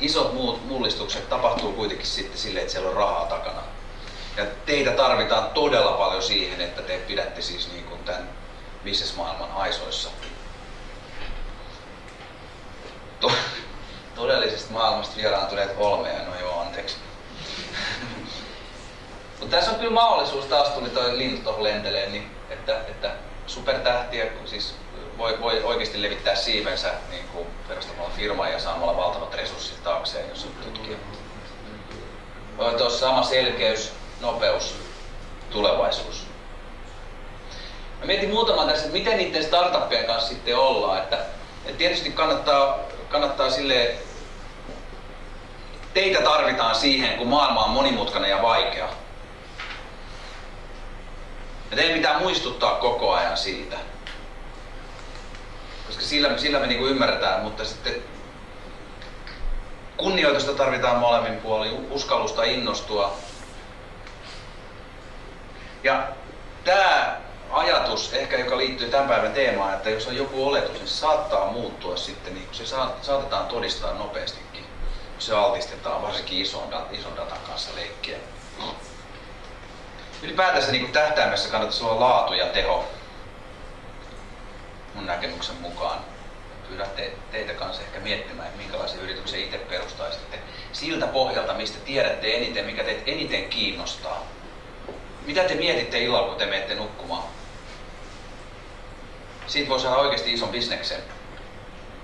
Isot muut mullistukset tapahtuu kuitenkin sitten sille, että siellä on rahaa takana. Ja teitä tarvitaan todella paljon siihen, että te pidätte siis niin kuin tämän bisnesmaailman aisoissa to, todellisesta maailmasta vieraantuneet olmeja, no joo, anteeksi. Mutta tässä on kyllä mahdollisuus, taas tuli toi lintu tuohon lenteleen, niin että, että supertähtiä siis voi, voi oikeasti levittää siivensä niin kuin perustamalla firmaa ja saamalla valtavat resurssit taakseen, jos on tutkija. Tuossa sama selkeys, nopeus, tulevaisuus. Mä mietin muutaman tässä, että miten niiden startuppien kanssa sitten ollaan. Että, että tietysti kannattaa kannattaa sille teitä tarvitaan siihen, kun maailma on monimutkainen ja vaikea. Ja teidän pitää muistuttaa koko ajan siitä. Koska sillä, sillä me niinku ymmärretään, mutta sitten kunnioitusta tarvitaan molemmin puolin, uskallusta innostua. Ja tämä ajatus, ehkä joka liittyy tämän päivän teemaan, että jos on joku oletus, niin se saattaa muuttua sitten, niin se saatetaan todistaa nopeastikin. se altistetaan varsinkin ison, ison datan kanssa leikkiä. Ylipäätänsä niin tähtäimessä kannattaisi olla laatu ja teho mun näkemyksen mukaan. Pyydän te, teitä kanssa ehkä miettimään, että minkälaisen yrityksen itse perustaisitte. Siltä pohjalta, mistä tiedätte eniten, mikä teitä eniten kiinnostaa. Mitä te mietitte illalla, kun te menette nukkumaan? Siitä voi saada oikeasti ison bisneksen.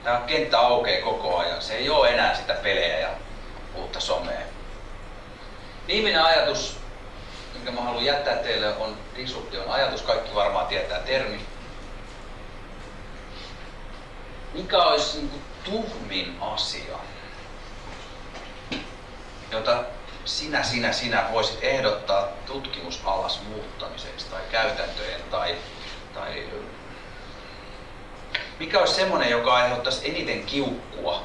Tämä kenttä aukeaa koko ajan. Se ei ole enää sitä pelejä ja uutta somea. Viimeinen ajatus, minkä mä haluan jättää teille, on disruption ajatus. Kaikki varmaan tietää termi. Mikä olisi niin kuin tuhmin asia, jota sinä, sinä, sinä voisit ehdottaa tutkimusalas muuttamiseksi tai käytäntöjen tai, tai mikä olisi semmoinen, joka aiheuttaisi eniten kiukkua,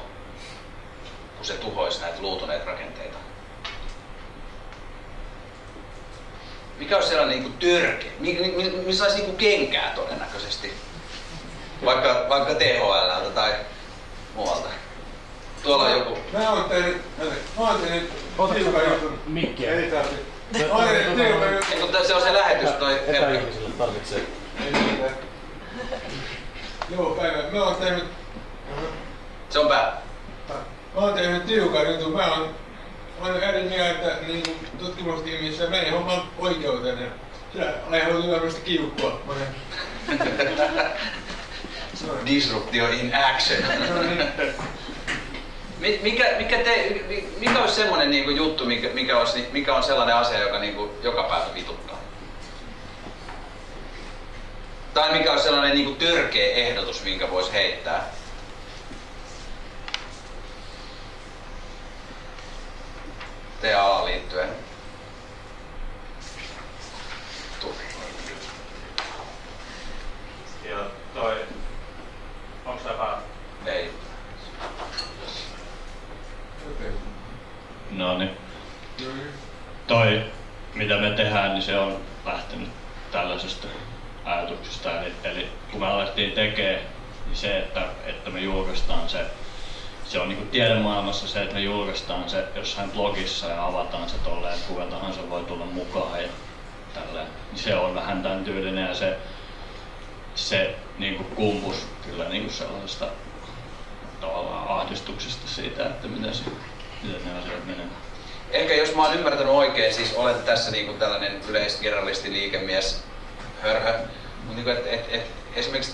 kun se tuhoisi näitä luutuneita rakenteita? Mikä olisi sellainen niin törke, missä olisi niin kenkää todennäköisesti? Vaikka, vaikka THL tai muualta. Tuolla on joku. Mä oon tehnyt, mä oon tehnyt tiukan jutun. Mikkiä. Ei tarvi. Mä oon tehnyt tiukan jutun. Ei, kun se on se lähetys toi. Etäihmisille tarvitsee. Ei mitään. Joo, päivä. Mä oon tehnyt, Se on päällä. mä oon tehnyt tiukan jutun. Mä oon, mä oon eri mieltä niin tutkimustiimissä meidän homman oikeuteen. Ja se aiheutuu varmasti kiukkua monen. Disruptio in action. Niin. Mi- Mikä, mikä, te, mi- mikä olisi semmoinen niinku juttu, mikä, mikä, olisi, mikä on sellainen asia, joka niinku joka päivä vituttaa? Tai mikä olisi sellainen niinku törkeä ehdotus, minkä voisi heittää? TA liittyen. Ja toi, onks tää päällä? Ei. No niin. No niin. Toi, mitä me tehdään, niin se on lähtenyt tällaisesta ajatuksesta. Eli, eli kun me alettiin tekemään, niin se, että, että me julkaistaan se, se on niin tiedemaailmassa se, että me julkaistaan se jossain blogissa ja avataan se tolleen, että kuka tahansa voi tulla mukaan ja tälleen. Niin se on vähän tämän tyylinen ja se, se niin kuin kumpus kyllä niin kuin sellaisesta tavallaan ahdistuksesta siitä, että miten, se, miten ne asiat menee. Ehkä jos mä oon ymmärtänyt oikein, siis olen tässä niinku tällainen yleisgeneralisti liikemies hörhö, mutta niinku, et, et, et, esimerkiksi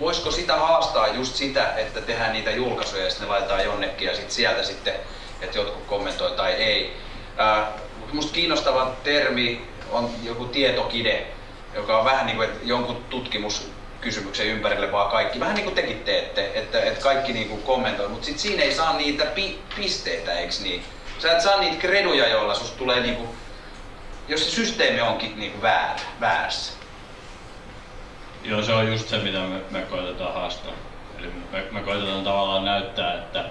voisiko sitä haastaa just sitä, että tehdään niitä julkaisuja ja sitten ne laitetaan jonnekin ja sit sieltä sitten, että jotkut kommentoi tai ei. Ää, musta kiinnostava termi on joku tietokide, joka on vähän niin kuin, että jonkun tutkimuskysymyksen ympärille vaan kaikki, vähän niin kuin tekin teette, että, että kaikki niin kuin kommentoi, mutta sitten siinä ei saa niitä pi- pisteitä, eikö niin? Sä et saa niitä kreduja, joilla susta tulee niin kuin, jos se systeemi onkin niin kuin väärä, väärässä. Joo, se on just se, mitä me, me koitetaan haastaa. Eli me, me koitetaan tavallaan näyttää, että,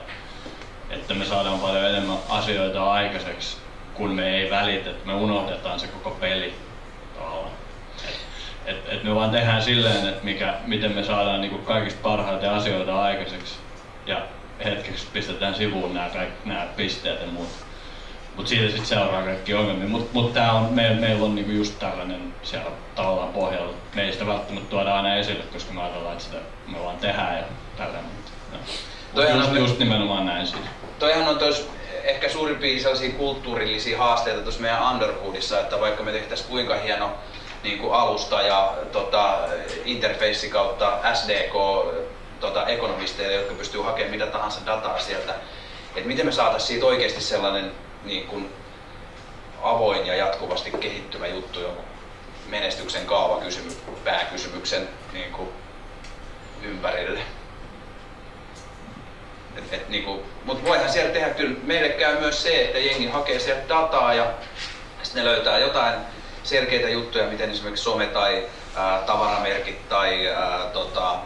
että me saadaan paljon enemmän asioita aikaiseksi, kun me ei välitä, että me unohdetaan se koko peli tavallaan. Et, et, et me vaan tehdään silleen, että mikä, miten me saadaan niinku kaikista parhaita asioita aikaiseksi ja hetkeksi pistetään sivuun nämä, nämä pisteet ja muut. Mutta siitä sitten seuraa kaikki ongelmia. Mutta mut tää on, me, meillä on niinku just tällainen siellä tavallaan pohjalla. Me ei sitä välttämättä tuoda aina esille, koska me ajatellaan, että sitä me vaan tehdään ja tällä. Toihan Just, on- just nimenomaan näin siis. Toihan on tos ehkä suurimpia sellaisia kulttuurillisia haasteita tuossa meidän Underhoodissa, että vaikka me tehtäisiin kuinka hieno niin kuin alusta ja tota, interface kautta SDK tota, ekonomisteille, jotka pystyy hakemaan mitä tahansa dataa sieltä, että miten me saataisiin siitä oikeasti sellainen niin kuin avoin ja jatkuvasti kehittyvä juttu jonkun menestyksen kaavakysymys, pääkysymyksen niin kuin ympärille. Et, et niinku, mut voihan sieltä tehdä kyllä, meille käy myös se, että jengi hakee sieltä dataa ja sitten ne löytää jotain selkeitä juttuja, miten esimerkiksi some tai ää, tavaramerkit tai ää, tota,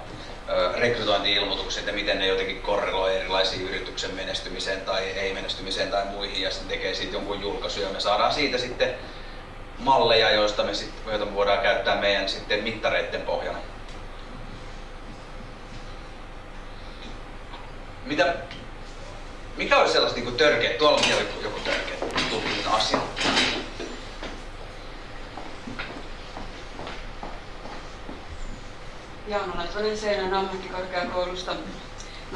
rekrytointi-ilmoitukset ja miten ne jotenkin korreloi erilaisiin yrityksen menestymiseen tai ei-menestymiseen tai muihin ja sitten tekee siitä jonkun julkaisun ja me saadaan siitä sitten malleja, joista me, sit, joita me voidaan käyttää meidän sitten mittareiden pohjana. Mitä, mikä olisi sellaista niin törkeä, tuolla on vielä joku törkeä tutkinnan asia. Jaana Latvanen Seinän ammattikorkeakoulusta.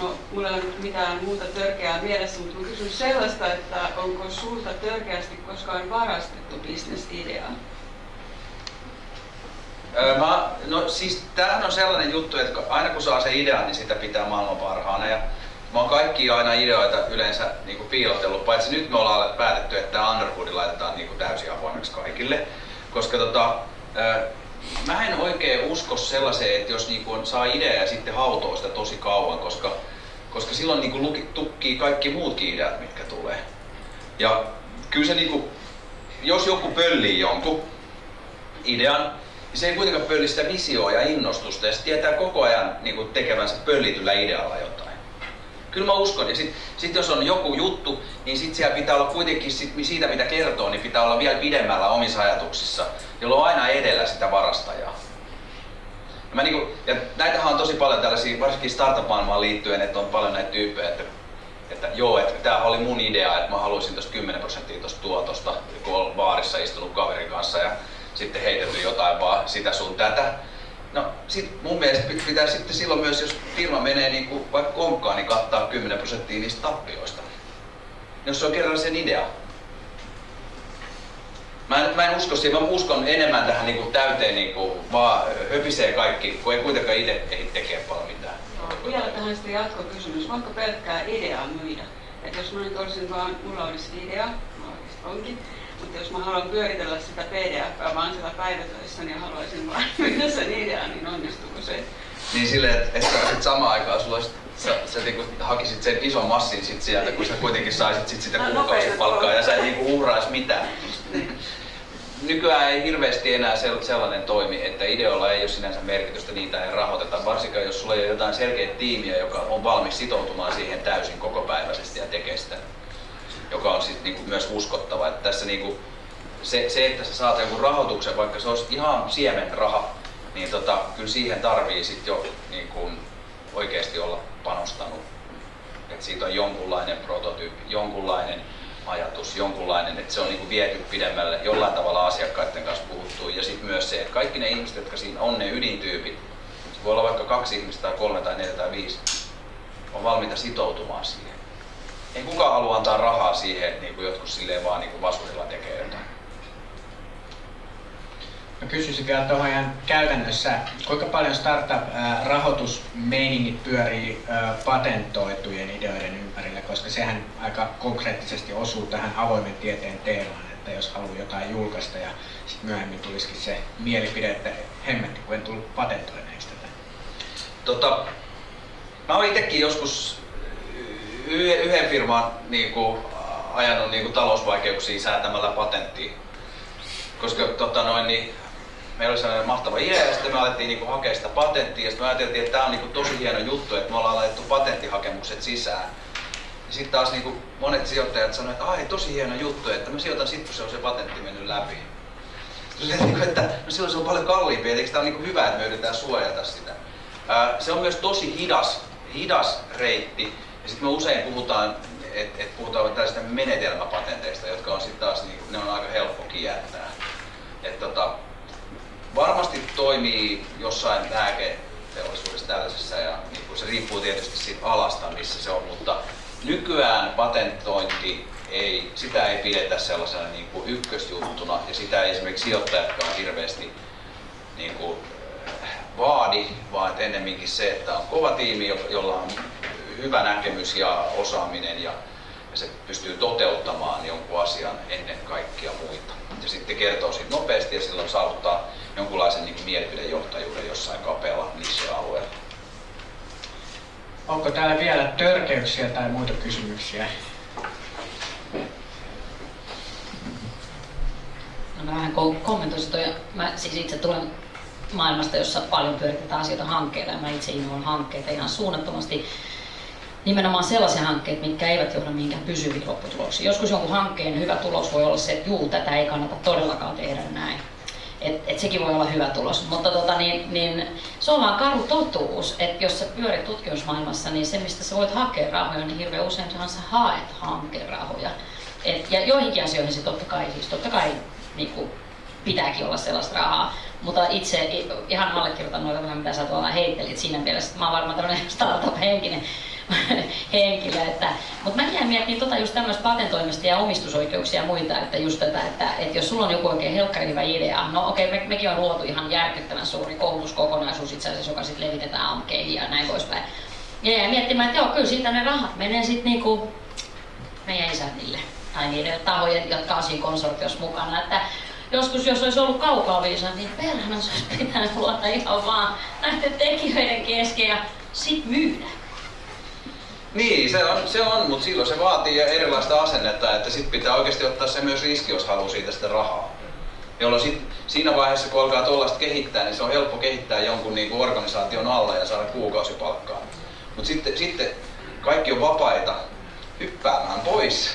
No, mulla ei ole mitään muuta törkeää mielessä, mutta mä kysyn sellaista, että onko sulta törkeästi koskaan varastettu bisnesideaa? Mä, no siis tämähän on sellainen juttu, että aina kun saa se idea, niin sitä pitää maailman parhaana. Ja mä oon kaikki aina ideoita yleensä niin kuin piilotellut, paitsi nyt me ollaan päätetty, että Underwood laitetaan niin kuin täysin avoimeksi kaikille. Koska tota, mä en oikein usko sellaiseen, että jos niin kuin saa idea ja sitten hautoo sitä tosi kauan, koska, koska silloin niin kuin tukkii kaikki muutkin ideat, mitkä tulee. Ja kyllä se niin kuin, jos joku pöllii jonkun idean, niin se ei kuitenkaan pölli sitä visioa ja innostusta ja se tietää koko ajan niin kuin tekevänsä pöllityllä idealla jotain. Kyllä mä uskon. Ja sitten sit jos on joku juttu, niin sit siellä pitää olla kuitenkin sit, siitä, mitä kertoo, niin pitää olla vielä pidemmällä omissa ajatuksissa, jolloin on aina edellä sitä varastajaa. Ja, mä niinku, ja näitähän on tosi paljon tällaisia, varsinkin startup-maailmaan liittyen, että on paljon näitä tyyppejä, että, että joo, että tämä oli mun idea, että mä haluaisin tuosta 10 prosenttia tuosta tuotosta, kun olen baarissa istunut kaverin kanssa ja sitten heitelty jotain vaan sitä sun tätä. No sit mun mielestä pitää sitten silloin myös, jos firma menee niin kuin vaikka konkkaan, niin kattaa 10 prosenttia niistä tappioista. Jos se on kerran sen idea. Mä en, mä en usko siihen, mä uskon enemmän tähän niin kuin täyteen niin kuin vaan höpisee kaikki, kun ei kuitenkaan itse ehdi tekee paljon mitään. No, vielä tähän sitten jatkokysymys. Voinko pelkkää ideaa myydä? Että jos mä nyt olisin vaan, mulla olisi idea, mä onkin, mutta jos mä haluan pyöritellä sitä pdf vaan siellä päivätöissä, niin haluaisin vaan myydä sen idean, niin onnistuuko se? Niin silleen, että, että sit samaan aikaan sulla olisi, sä, sä niinku hakisit sen ison massin sit sieltä, kun sä kuitenkin saisit sit sitä kuukausipalkkaa ja sä et niinku uhraisi mitään. Nykyään ei hirveästi enää sellainen toimi, että ideoilla ei ole sinänsä merkitystä, niitä ei rahoiteta, varsinkaan jos sulla ei ole jotain selkeä tiimiä, joka on valmis sitoutumaan siihen täysin kokopäiväisesti ja tekee sitä joka on sit niinku myös uskottava. Että tässä niinku, se, se, että sä saat jonkun rahoituksen, vaikka se olisi ihan siemenraha, niin tota, kyllä siihen tarvii sit jo niinku, oikeasti olla panostanut. että siitä on jonkunlainen prototyyppi, jonkunlainen ajatus, jonkunlainen, että se on niinku viety pidemmälle, jollain tavalla asiakkaiden kanssa puhuttu. Ja sitten myös se, että kaikki ne ihmiset, jotka siinä on ne ydintyypit, voi olla vaikka kaksi ihmistä tai kolme tai neljä tai viisi, on valmiita sitoutumaan siihen ei kukaan halua antaa rahaa siihen, että niin kuin jotkut silleen vaan niin kuin vasurilla tekee jotain. Mä kysyisin vielä tuohon ihan käytännössä, kuinka paljon startup-rahoitusmeiningit pyörii patentoitujen ideoiden ympärillä, koska sehän aika konkreettisesti osuu tähän avoimen tieteen teemaan, että jos haluaa jotain julkaista ja sitten myöhemmin tulisikin se mielipide, että hemmetti, kun en tullut patentoineeksi tätä. Tota, mä oon itsekin joskus yhden firman niin kuin, ajanut niin kuin, talousvaikeuksia säätämällä patenttia. Koska tota, noin, niin, meillä oli sellainen mahtava idea ja sitten me alettiin niin kuin, hakea sitä patenttia ja sitten me ajateltiin, että tämä on niin kuin, tosi hieno juttu, että me ollaan laitettu patenttihakemukset sisään. Sitten taas niin kuin, monet sijoittajat sanoivat, että ai tosi hieno juttu, että mä sijoitan sitten kun se on se patentti mennyt läpi. Sitten, niin että no silloin se on paljon kalliimpi, eikö tämä on niin hyvä, että me yritetään suojata sitä. Se on myös tosi hidas, hidas reitti ja sitten me usein puhutaan, että et puhutaan tällaisista menetelmäpatenteista, jotka on sitten taas, niin, ne on aika helppo kiertää. Et tota, varmasti toimii jossain lääketeollisuudessa tällaisessa ja niin se riippuu tietysti siitä alasta, missä se on, mutta nykyään patentointi ei, sitä ei pidetä sellaisena niin kuin ykkösjuttuna ja sitä ei esimerkiksi sijoittajatkaan hirveästi niin kuin, vaadi, vaan ennemminkin se, että on kova tiimi, jolla on hyvä näkemys ja osaaminen ja, ja se pystyy toteuttamaan jonkun asian ennen kaikkia muita. Ja sitten kertoo siitä nopeasti ja silloin saavuttaa jonkunlaisen niin mielipidejohtajuuden jossain kapealla niche-alueella. Onko täällä vielä törkeyksiä tai muita kysymyksiä? No mä vähän kommentoisin toi. Mä siis itse tulen maailmasta, jossa paljon pyöritetään asioita hankkeilla ja mä itse innoan hankkeita ihan suunnattomasti nimenomaan sellaisia hankkeita, mitkä eivät johda mihinkään pysyviin lopputuloksiin. Joskus jonkun hankkeen hyvä tulos voi olla se, että juu, tätä ei kannata todellakaan tehdä näin. et, et sekin voi olla hyvä tulos. Mutta tota, niin, niin, se on vaan karu totuus, että jos sä pyörit tutkimusmaailmassa, niin se mistä sä voit hakea rahoja, niin hirveän useinhan sä haet hankerahoja. Et, ja joihinkin asioihin se totta kai, siis totta kai niin kuin, pitääkin olla sellaista rahaa. Mutta itse ihan allekirjoitan noita vähän mitä sä tuolla heittelit siinä mielessä, että mä oon varmaan tämmöinen startup-henkinen henkilö. Että, mutta mä jäin miettimään tota just tämmöistä patentoimista ja omistusoikeuksia ja muita, että just tätä, että, että jos sulla on joku oikein helkkari hyvä idea, no okei, okay, me, mekin on luotu ihan järkyttävän suuri koulutuskokonaisuus itse asiassa, joka sitten levitetään amkeihin ja näin poispäin. Ja jäin miettimään, että joo, kyllä siitä ne rahat menee sitten niinku meidän isännille tai niiden tahojen, jotka on siinä konsortiossa mukana. Että joskus jos olisi ollut kaukaa viisa, niin perhana se olisi pitänyt luota ihan vaan näiden tekijöiden kesken ja sit myydä. Niin, se on, se on mutta silloin se vaatii erilaista asennetta, että sit pitää oikeasti ottaa se myös riski, jos haluaa siitä sitä rahaa. Jolloin sit, siinä vaiheessa, kun alkaa tuollaista kehittää, niin se on helppo kehittää jonkun niin kuin organisaation alla ja saada kuukausipalkkaa. Mutta sitten, sitten kaikki on vapaita hyppäämään pois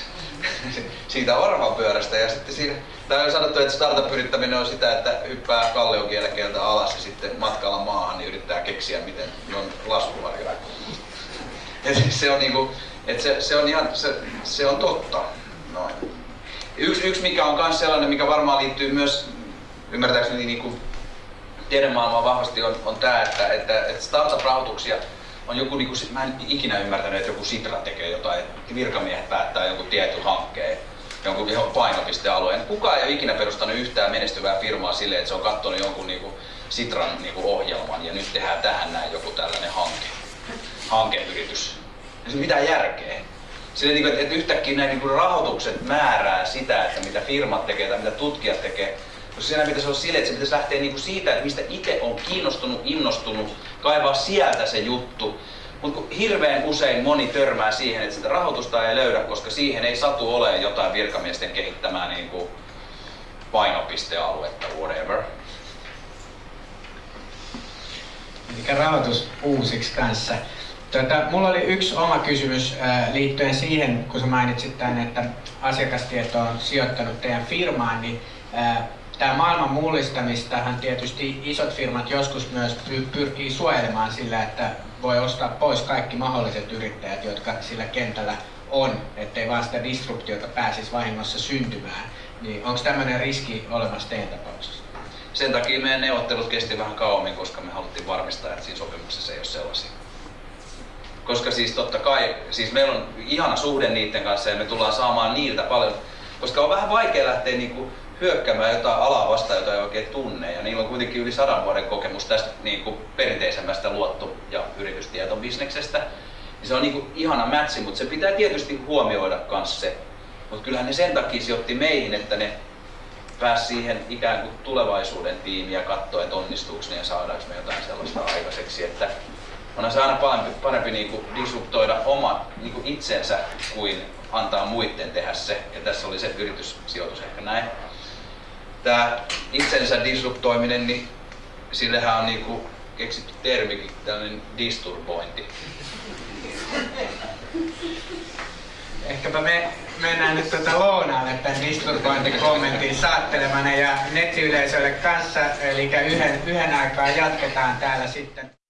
siitä orvapyörästä ja sitten siinä, täällä on sanottu, että startup-yrittäminen on sitä, että hyppää kalliokielekeltä alas ja sitten matkalla maahan niin yrittää keksiä, miten on laskuvarjoja. Ja siis se on niinku, että se, se, on ihan, se, se on totta. Noin. Yksi, yksi mikä on myös sellainen, mikä varmaan liittyy myös ymmärtääkseni niinku tiedemaailmaan vahvasti on, on tämä, että, että, että startup-rahoituksia on joku, niinku, mä en ikinä ymmärtänyt, että joku Sitra tekee jotain, että virkamiehet päättää jonkun tietyn hankkeen, jonkun painopistealueen. Kukaan ei ole ikinä perustanut yhtään menestyvää firmaa sille, että se on katsonut jonkun niinku, Sitran niinku, ohjelman ja nyt tehdään tähän näin joku tällainen hanke hankeyritys. Ei se mitään järkeä. Sillä, niin että yhtäkkiä niin rahoitukset määrää sitä, että mitä firmat tekee tai mitä tutkijat tekee. Koska siinä pitäisi olla sille, että se pitäisi lähteä niin siitä, että mistä itse on kiinnostunut, innostunut, kaivaa sieltä se juttu. Mutta hirveän usein moni törmää siihen, että sitä rahoitusta ei löydä, koska siihen ei satu ole jotain virkamiesten kehittämää niin kuin painopistealuetta, whatever. Eli rahoitus uusiksi kanssa. Tota, mulla oli yksi oma kysymys äh, liittyen siihen, kun sä mainitsit tämän, että asiakastieto on sijoittanut teidän firmaan, niin äh, tämä maailman mullistamistahan tietysti isot firmat joskus myös pyrkii suojelemaan sillä, että voi ostaa pois kaikki mahdolliset yrittäjät, jotka sillä kentällä on, ettei vaan sitä disruptiota pääsisi vahingossa syntymään. Niin onko tämmöinen riski olemassa teidän tapauksessa? Sen takia meidän neuvottelut kesti vähän kauemmin, koska me haluttiin varmistaa, että siinä sopimuksessa ei ole sellaisia. Koska siis totta kai, siis meillä on ihana suhde niiden kanssa ja me tullaan saamaan niiltä paljon, koska on vähän vaikea lähteä niinku hyökkäämään jotain alaa vastaan, jota ei oikein tunne. Ja niillä on kuitenkin yli sadan vuoden kokemus tästä niinku perinteisemmästä luotto- ja yritystietobisneksestä. Niin se on niinku ihana mätsi, mutta se pitää tietysti huomioida myös se. Mutta kyllähän ne sen takia sijoitti meihin, että ne pääsi siihen ikään kuin tulevaisuuden tiimiin ja katsoa, että onnistuuko ne ja saadaanko me jotain sellaista aikaiseksi. Että onhan se aina parempi, parempi niin kuin disruptoida oma niin kuin itsensä kuin antaa muiden tehdä se. Ja tässä oli se yrityssijoitus ehkä näin. Tämä itsensä disruptoiminen, niin sillehän on niin kuin keksitty termikin, tällainen disturbointi. Ehkäpä me mennään nyt tuota lounaalle tämän disturbointikommentin saattelemana ja nettiyleisölle kanssa, eli yhden, yhden aikaa jatketaan täällä sitten.